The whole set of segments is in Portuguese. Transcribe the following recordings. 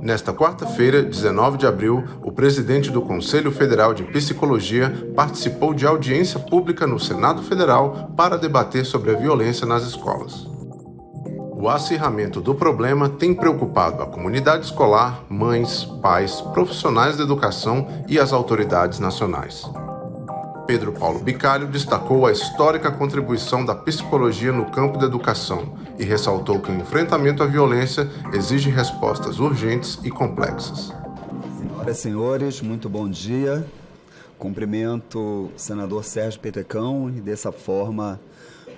Nesta quarta-feira, 19 de abril, o presidente do Conselho Federal de Psicologia participou de audiência pública no Senado Federal para debater sobre a violência nas escolas. O acirramento do problema tem preocupado a comunidade escolar, mães, pais, profissionais da educação e as autoridades nacionais. Pedro Paulo Bicalho destacou a histórica contribuição da psicologia no campo da educação e ressaltou que o enfrentamento à violência exige respostas urgentes e complexas. Senhoras e senhores, muito bom dia. Cumprimento o senador Sérgio Petecão e, dessa forma,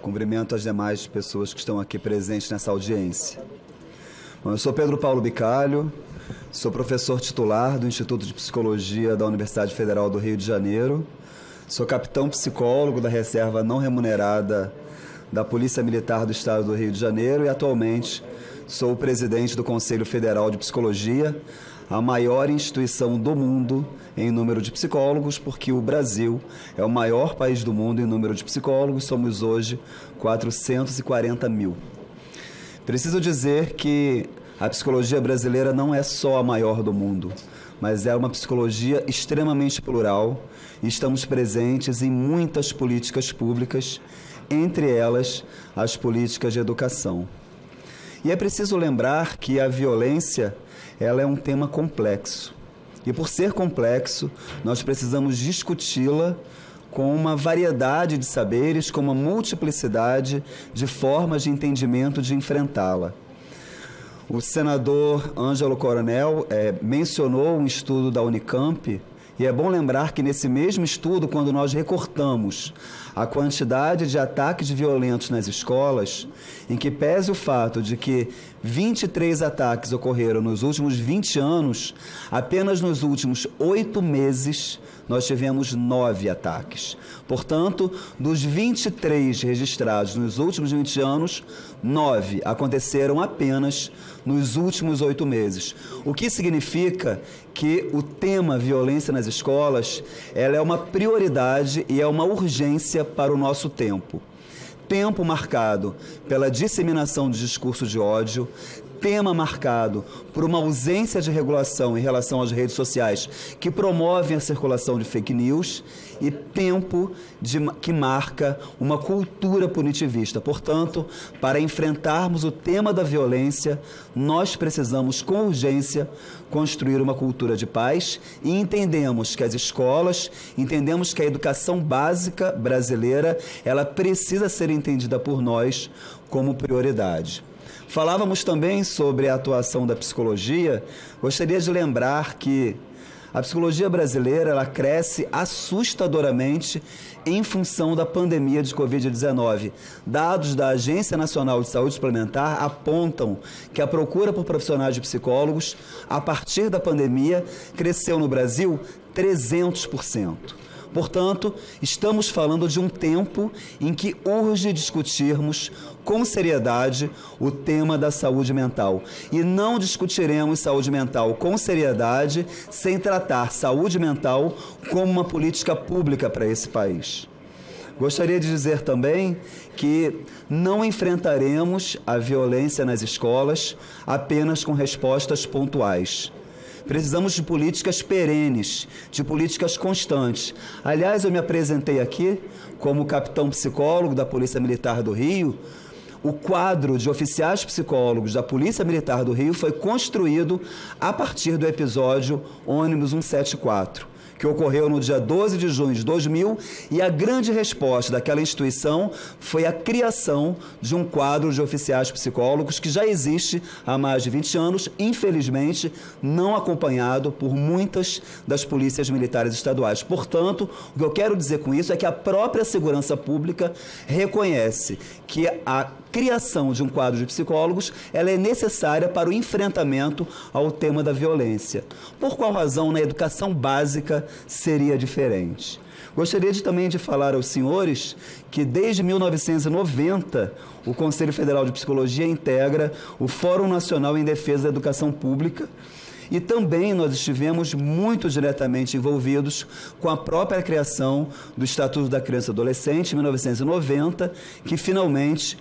cumprimento as demais pessoas que estão aqui presentes nessa audiência. Bom, eu sou Pedro Paulo Bicalho, sou professor titular do Instituto de Psicologia da Universidade Federal do Rio de Janeiro Sou capitão psicólogo da reserva não remunerada da Polícia Militar do Estado do Rio de Janeiro e atualmente sou o presidente do Conselho Federal de Psicologia, a maior instituição do mundo em número de psicólogos, porque o Brasil é o maior país do mundo em número de psicólogos, somos hoje 440 mil. Preciso dizer que a psicologia brasileira não é só a maior do mundo, mas é uma psicologia extremamente plural estamos presentes em muitas políticas públicas, entre elas as políticas de educação. E é preciso lembrar que a violência ela é um tema complexo. E por ser complexo, nós precisamos discuti-la com uma variedade de saberes, com uma multiplicidade de formas de entendimento de enfrentá-la. O senador Ângelo Coronel é, mencionou um estudo da Unicamp e é bom lembrar que nesse mesmo estudo, quando nós recortamos a quantidade de ataques violentos nas escolas, em que pese o fato de que 23 ataques ocorreram nos últimos 20 anos, apenas nos últimos oito meses nós tivemos nove ataques. Portanto, dos 23 registrados nos últimos 20 anos, nove aconteceram apenas nos últimos oito meses. O que significa que o tema violência nas escolas ela é uma prioridade e é uma urgência para o nosso tempo tempo marcado pela disseminação de discurso de ódio, tema marcado por uma ausência de regulação em relação às redes sociais que promovem a circulação de fake news e tempo de, que marca uma cultura punitivista. Portanto, para enfrentarmos o tema da violência, nós precisamos com urgência construir uma cultura de paz e entendemos que as escolas, entendemos que a educação básica brasileira, ela precisa ser entendida por nós como prioridade. Falávamos também sobre a atuação da psicologia. Gostaria de lembrar que a psicologia brasileira ela cresce assustadoramente em função da pandemia de Covid-19. Dados da Agência Nacional de Saúde Suplementar apontam que a procura por profissionais de psicólogos, a partir da pandemia, cresceu no Brasil 300%. Portanto, estamos falando de um tempo em que urge discutirmos com seriedade o tema da saúde mental. E não discutiremos saúde mental com seriedade sem tratar saúde mental como uma política pública para esse país. Gostaria de dizer também que não enfrentaremos a violência nas escolas apenas com respostas pontuais. Precisamos de políticas perenes, de políticas constantes. Aliás, eu me apresentei aqui como capitão psicólogo da Polícia Militar do Rio. O quadro de oficiais psicólogos da Polícia Militar do Rio foi construído a partir do episódio ônibus 174 que ocorreu no dia 12 de junho de 2000, e a grande resposta daquela instituição foi a criação de um quadro de oficiais psicólogos que já existe há mais de 20 anos, infelizmente não acompanhado por muitas das polícias militares estaduais. Portanto, o que eu quero dizer com isso é que a própria segurança pública reconhece que a criação de um quadro de psicólogos ela é necessária para o enfrentamento ao tema da violência. Por qual razão na educação básica seria diferente? Gostaria de, também de falar aos senhores que desde 1990 o Conselho Federal de Psicologia integra o Fórum Nacional em Defesa da Educação Pública E também nós estivemos muito diretamente envolvidos com a própria criação do Estatuto da Criança e Adolescente, em 1990, que finalmente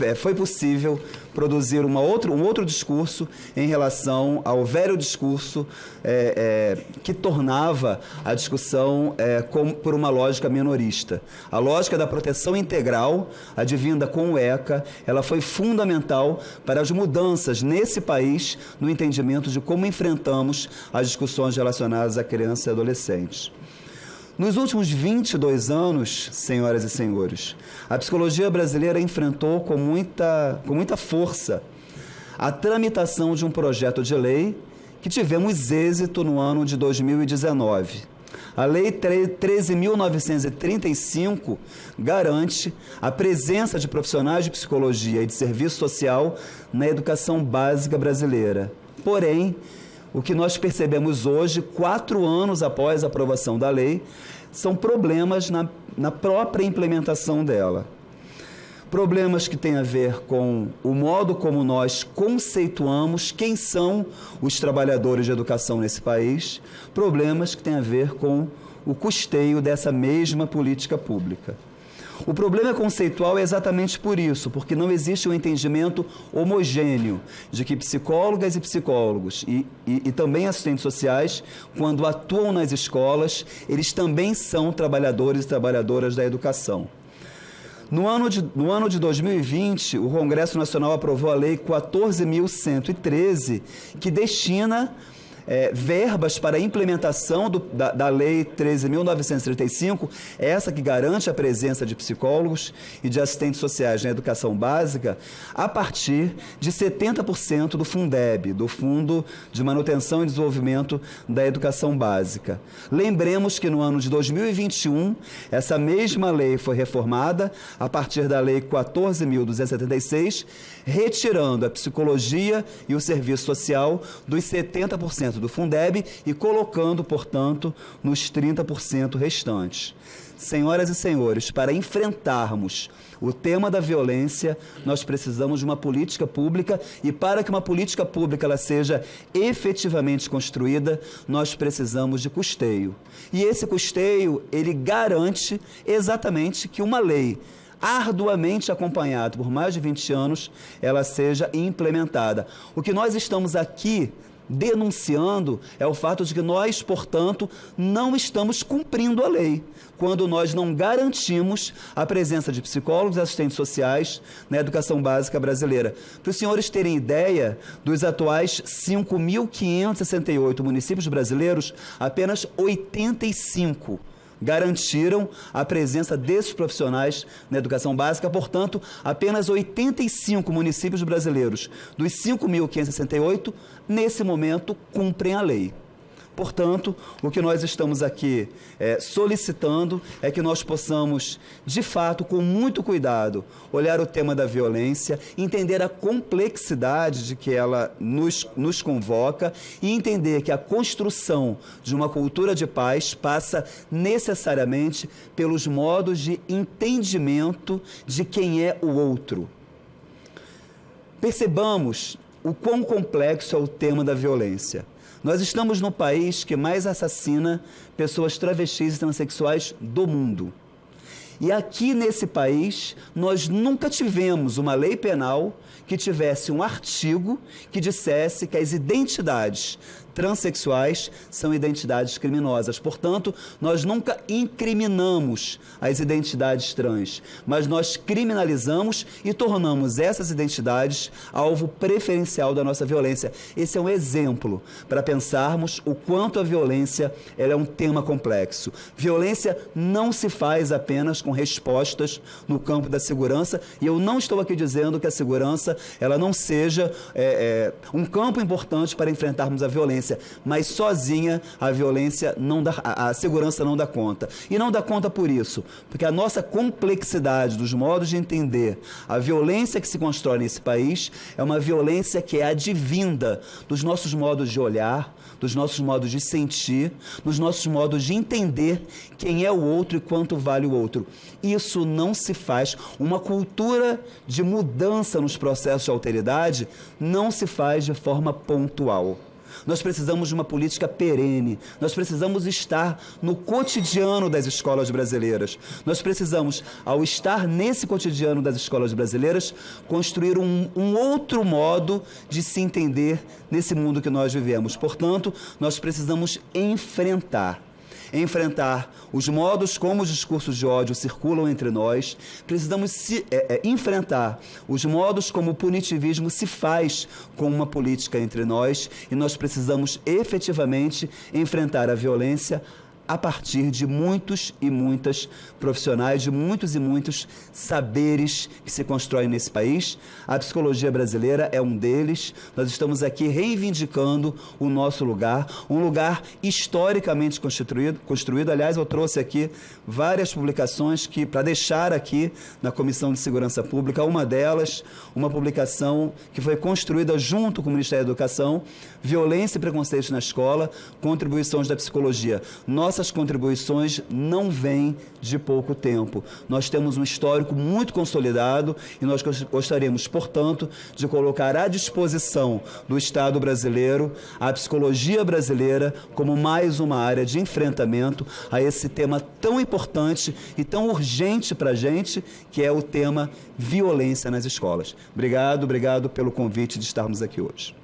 é, foi possível produzir uma outra, um outro discurso em relação ao velho discurso é, é, que tornava a discussão é, com, por uma lógica minorista. A lógica da proteção integral, advinda com o ECA, ela foi fundamental para as mudanças nesse país no entendimento de como enfrentamos as discussões relacionadas a crianças e adolescentes. Nos últimos 22 anos, senhoras e senhores, a psicologia brasileira enfrentou com muita, com muita força a tramitação de um projeto de lei que tivemos êxito no ano de 2019. A Lei 13.935 garante a presença de profissionais de psicologia e de serviço social na educação básica brasileira. Porém, o que nós percebemos hoje, quatro anos após a aprovação da lei, são problemas na, na própria implementação dela. Problemas que têm a ver com o modo como nós conceituamos quem são os trabalhadores de educação nesse país, problemas que têm a ver com o custeio dessa mesma política pública. O problema conceitual é exatamente por isso, porque não existe um entendimento homogêneo de que psicólogas e psicólogos e, e, e, também assistentes sociais, quando atuam nas escolas, eles também são trabalhadores e trabalhadoras da educação. No ano, de, no ano de 2020, o Congresso Nacional aprovou a Lei 14.113, que destina é, verbas para a implementação do, da, da Lei 13.935, essa que garante a presença de psicólogos e de assistentes sociais na educação básica, a partir de 70% do Fundeb, do Fundo de Manutenção e Desenvolvimento da Educação Básica. Lembremos que no ano de 2021, essa mesma lei foi reformada a partir da Lei 14.276, retirando a psicologia e o serviço social dos 70% do Fundeb e colocando, portanto, nos 30% restantes. Senhoras e senhores, para enfrentarmos o tema da violência, nós precisamos de uma política pública e para que uma política pública ela seja efetivamente construída, nós precisamos de custeio. E esse custeio, ele garante exatamente que uma lei arduamente acompanhada por mais de 20 anos, ela seja implementada. O que nós estamos aqui denunciando é o fato de que nós, portanto, não estamos cumprindo a lei, quando nós não garantimos a presença de psicólogos e assistentes sociais na educação básica brasileira. Para os senhores terem ideia, dos atuais 5.568 municípios brasileiros, apenas 85 garantiram a presença desses profissionais na educação básica. Portanto, apenas 85 municípios brasileiros dos 5.568, nesse momento, cumprem a lei. Portanto, o que nós estamos aqui é, solicitando é que nós possamos, de fato, com muito cuidado, olhar o tema da violência, entender a complexidade de que ela nos, nos convoca e entender que a construção de uma cultura de paz passa necessariamente pelos modos de entendimento de quem é o outro. Percebamos o quão complexo é o tema da violência. Nós estamos no país que mais assassina pessoas travestis e transexuais do mundo. E aqui nesse país, nós nunca tivemos uma lei penal que tivesse um artigo que dissesse que as identidades transexuais são identidades criminosas. Portanto, nós nunca incriminamos as identidades trans, mas nós criminalizamos e tornamos essas identidades alvo preferencial da nossa violência. Esse é um exemplo para pensarmos o quanto a violência é um tema complexo. Violência não se faz apenas com respostas no campo da segurança, e eu não estou aqui dizendo que a segurança ela não seja é, é, um campo importante para enfrentarmos a violência, mas sozinha a violência não dá, a, a segurança não dá conta. E não dá conta por isso, porque a nossa complexidade dos modos de entender a violência que se constrói nesse país é uma violência que é advinda dos nossos modos de olhar, dos nossos modos de sentir, dos nossos modos de entender quem é o outro e quanto vale o outro. Isso não se faz. Uma cultura de mudança nos processos de alteridade não se faz de forma pontual. Nós precisamos de uma política perene. Nós precisamos estar no cotidiano das escolas brasileiras. Nós precisamos, ao estar nesse cotidiano das escolas brasileiras, construir um, um outro modo de se entender nesse mundo que nós vivemos. Portanto, nós precisamos enfrentar enfrentar. Os modos como os discursos de ódio circulam entre nós, precisamos se, é, é, enfrentar. Os modos como o punitivismo se faz com uma política entre nós. E nós precisamos efetivamente enfrentar a violência a partir de muitos e muitas profissionais, de muitos e muitos saberes que se constroem nesse país. A psicologia brasileira é um deles. Nós estamos aqui reivindicando o nosso lugar, um lugar historicamente construído. construído. Aliás, eu trouxe aqui várias publicações que para deixar aqui na Comissão de Segurança Pública, uma delas, uma publicação que foi construída junto com o Ministério da Educação, Violência e Preconceito na Escola, contribuições da psicologia. Nós nossas contribuições não vêm de pouco tempo. Nós temos um histórico muito consolidado e nós gostaríamos, portanto, de colocar à disposição do Estado brasileiro a psicologia brasileira como mais uma área de enfrentamento a esse tema tão importante e tão urgente para a gente, que é o tema violência nas escolas. Obrigado, obrigado pelo convite de estarmos aqui hoje.